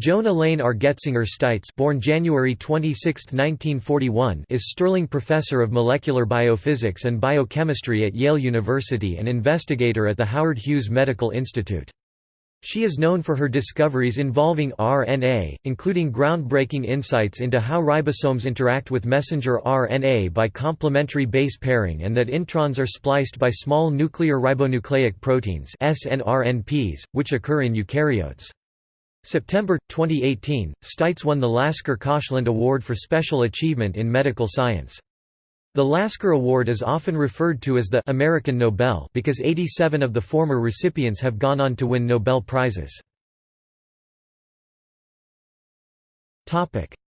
Joan Elaine Argetsinger Steitz born January 26, 1941, is Sterling Professor of Molecular Biophysics and Biochemistry at Yale University and investigator at the Howard Hughes Medical Institute. She is known for her discoveries involving RNA, including groundbreaking insights into how ribosomes interact with messenger RNA by complementary base pairing and that introns are spliced by small nuclear ribonucleic proteins SNRNPs, which occur in eukaryotes. September 2018, Steitz won the Lasker Koshland Award for Special Achievement in Medical Science. The Lasker Award is often referred to as the American Nobel because 87 of the former recipients have gone on to win Nobel Prizes.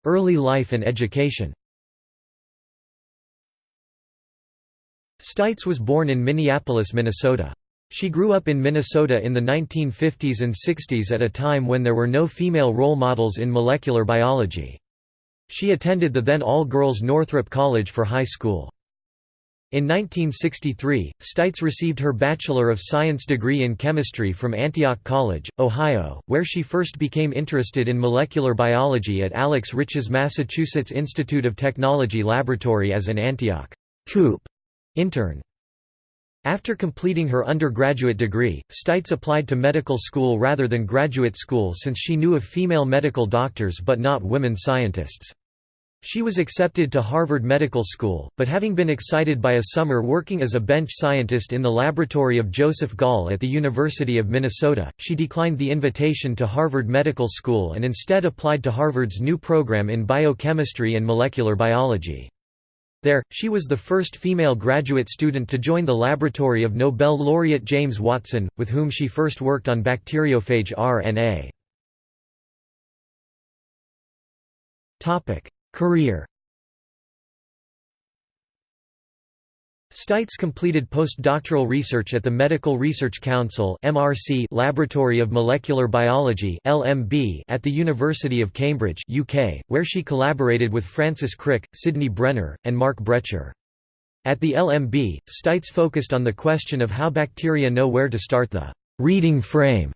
Early life and education Steitz was born in Minneapolis, Minnesota. She grew up in Minnesota in the 1950s and 60s at a time when there were no female role models in molecular biology. She attended the then all-girls Northrop College for high school. In 1963, Steitz received her Bachelor of Science degree in chemistry from Antioch College, Ohio, where she first became interested in molecular biology at Alex Rich's Massachusetts Institute of Technology laboratory as an Antioch COOP intern. After completing her undergraduate degree, Steitz applied to medical school rather than graduate school since she knew of female medical doctors but not women scientists. She was accepted to Harvard Medical School, but having been excited by a summer working as a bench scientist in the laboratory of Joseph Gall at the University of Minnesota, she declined the invitation to Harvard Medical School and instead applied to Harvard's new program in biochemistry and molecular biology. There, she was the first female graduate student to join the laboratory of Nobel laureate James Watson, with whom she first worked on bacteriophage RNA. Career Steitz completed postdoctoral research at the Medical Research Council (MRC) Laboratory of Molecular Biology (LMB) at the University of Cambridge, UK, where she collaborated with Francis Crick, Sidney Brenner, and Mark Bretscher. At the LMB, Steitz focused on the question of how bacteria know where to start the reading frame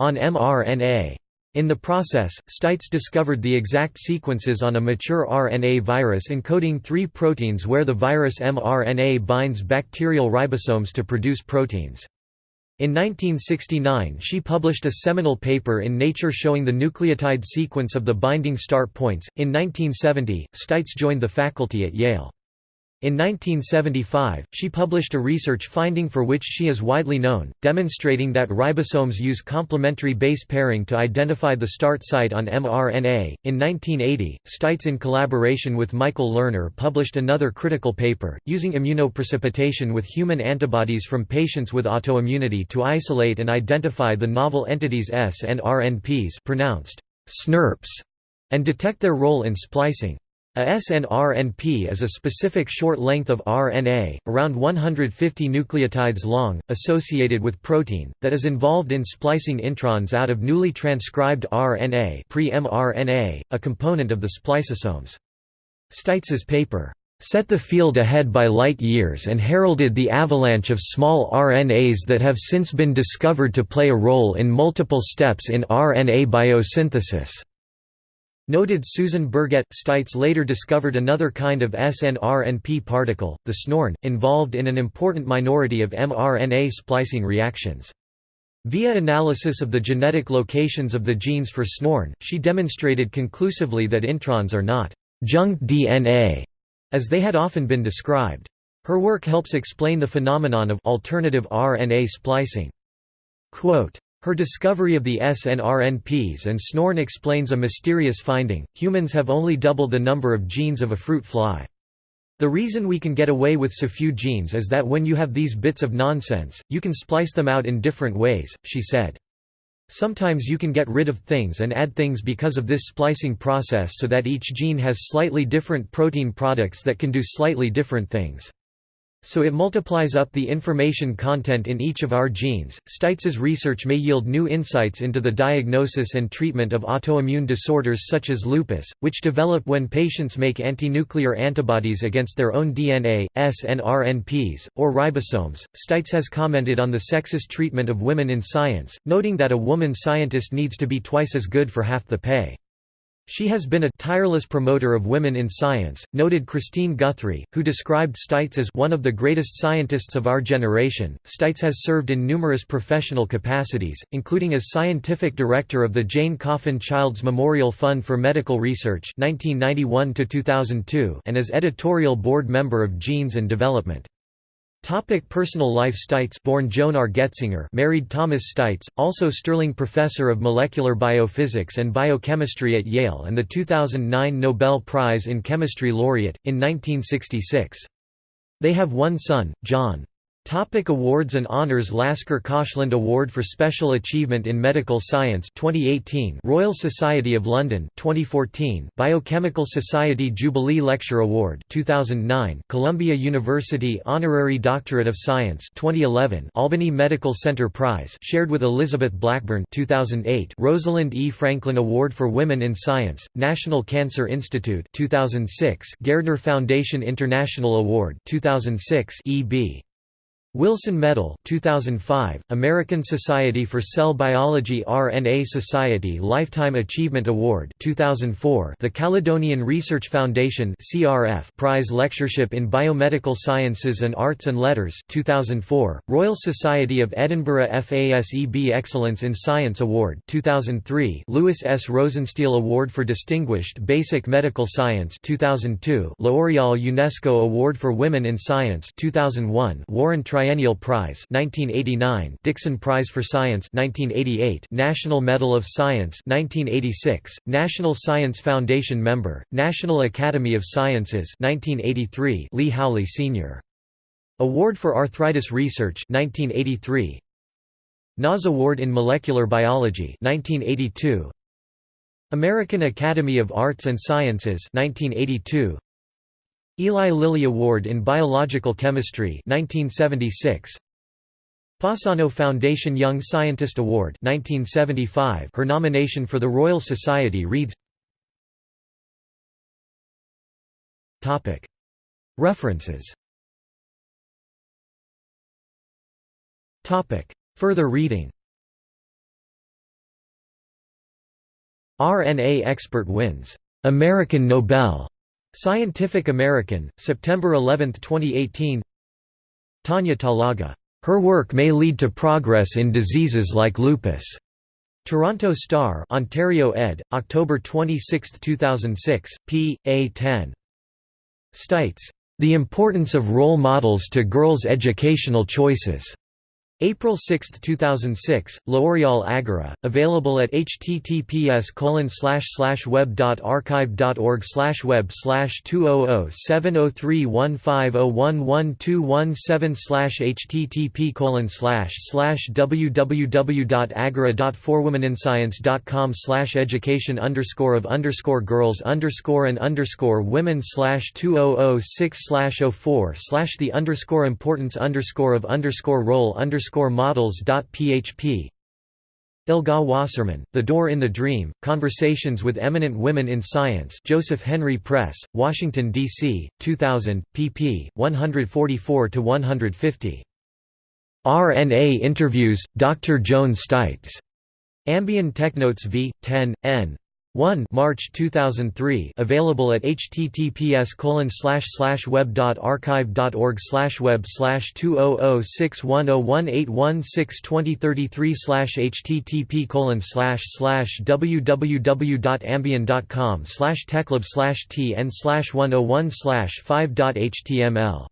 on mRNA. In the process, Steitz discovered the exact sequences on a mature RNA virus encoding three proteins where the virus mRNA binds bacterial ribosomes to produce proteins. In 1969 she published a seminal paper in Nature showing the nucleotide sequence of the binding start points. In 1970, Steitz joined the faculty at Yale. In 1975, she published a research finding for which she is widely known, demonstrating that ribosomes use complementary base pairing to identify the start site on mRNA. In 1980, Steitz, in collaboration with Michael Lerner, published another critical paper, using immunoprecipitation with human antibodies from patients with autoimmunity to isolate and identify the novel entities S and RNPs pronounced SNRPs and detect their role in splicing. A SNRNP is a specific short length of RNA, around 150 nucleotides long, associated with protein, that is involved in splicing introns out of newly transcribed RNA pre-mRNA, a component of the spliceosomes. Steitz's paper, "...set the field ahead by light years and heralded the avalanche of small RNAs that have since been discovered to play a role in multiple steps in RNA biosynthesis." Noted Susan Berget, Steitz later discovered another kind of snRNP particle, the SNORN, involved in an important minority of mRNA splicing reactions. Via analysis of the genetic locations of the genes for SNORN, she demonstrated conclusively that introns are not «junk DNA», as they had often been described. Her work helps explain the phenomenon of alternative RNA splicing. Quote, her discovery of the snRNPs and SNORN explains a mysterious finding, humans have only double the number of genes of a fruit fly. The reason we can get away with so few genes is that when you have these bits of nonsense, you can splice them out in different ways, she said. Sometimes you can get rid of things and add things because of this splicing process so that each gene has slightly different protein products that can do slightly different things. So it multiplies up the information content in each of our genes. Steitz's research may yield new insights into the diagnosis and treatment of autoimmune disorders such as lupus, which develop when patients make antinuclear antibodies against their own DNA, S and RNPs, or ribosomes. Steitz has commented on the sexist treatment of women in science, noting that a woman scientist needs to be twice as good for half the pay. She has been a tireless promoter of women in science, noted Christine Guthrie, who described Steitz as one of the greatest scientists of our generation. Steitz has served in numerous professional capacities, including as scientific director of the Jane Coffin Child's Memorial Fund for Medical Research (1991–2002) and as editorial board member of Genes and Development. Topic personal life Steitz born Joan Argetsinger married Thomas Steitz, also Sterling Professor of Molecular Biophysics and Biochemistry at Yale and the 2009 Nobel Prize in Chemistry laureate, in 1966. They have one son, John. Topic awards and honors Lasker Koshland Award for Special Achievement in Medical Science 2018 Royal Society of London 2014 Biochemical Society Jubilee Lecture Award 2009 Columbia University Honorary Doctorate of Science 2011 Albany Medical Center Prize shared with Elizabeth Blackburn 2008 Rosalind E. Franklin Award for Women in Science National Cancer Institute 2006 Gairdner Foundation International Award 2006 E.B. Wilson Medal 2005, American Society for Cell Biology RNA Society Lifetime Achievement Award 2004, the Caledonian Research Foundation CRF Prize Lectureship in Biomedical Sciences and Arts and Letters 2004, Royal Society of Edinburgh FASEB Excellence in Science Award 2003, Louis S. Rosenstiel Award for Distinguished Basic Medical Science 2002, L'Oreal UNESCO Award for Women in Science 2001, Warren Tri Triennial Prize 1989, Dickson Prize for Science 1988, National Medal of Science 1986, National Science Foundation member, National Academy of Sciences 1983, Lee Howley Sr. Award for Arthritis Research 1983, NAS Award in Molecular Biology 1982, American Academy of Arts and Sciences 1982, Eli Lilly Award in Biological Chemistry 1976 Passano Foundation Young Scientist Award 1975 Her nomination for the Royal Society reads Topic. References. Topic. Further reading. RNA expert wins. American Nobel Scientific American, September 11, 2018 Tanya Talaga. Her work may lead to progress in diseases like lupus. Toronto Star Ontario ed., October 26, 2006, p. A 10. Steitz, The Importance of Role Models to Girls' Educational Choices. April 6, 2006, L'Oreal Agora, available at https web.archive.org web 200703150112117 http www.agora.forwomeninscience.com education underscore of underscore girls underscore and underscore women slash 2006 04 the underscore importance underscore of underscore role models.php Elga Wasserman, The Door in the Dream, Conversations with Eminent Women in Science Joseph Henry Press, Washington, D.C., 2000, pp. 144–150. RNA Interviews, Dr. Joan Steitz. Ambion Technotes v. 10, n. 1 March 2003 available at https web.archive.org web 20061018162033 http www.ambion.com slash techlab slash tn slash 101 slash 5.html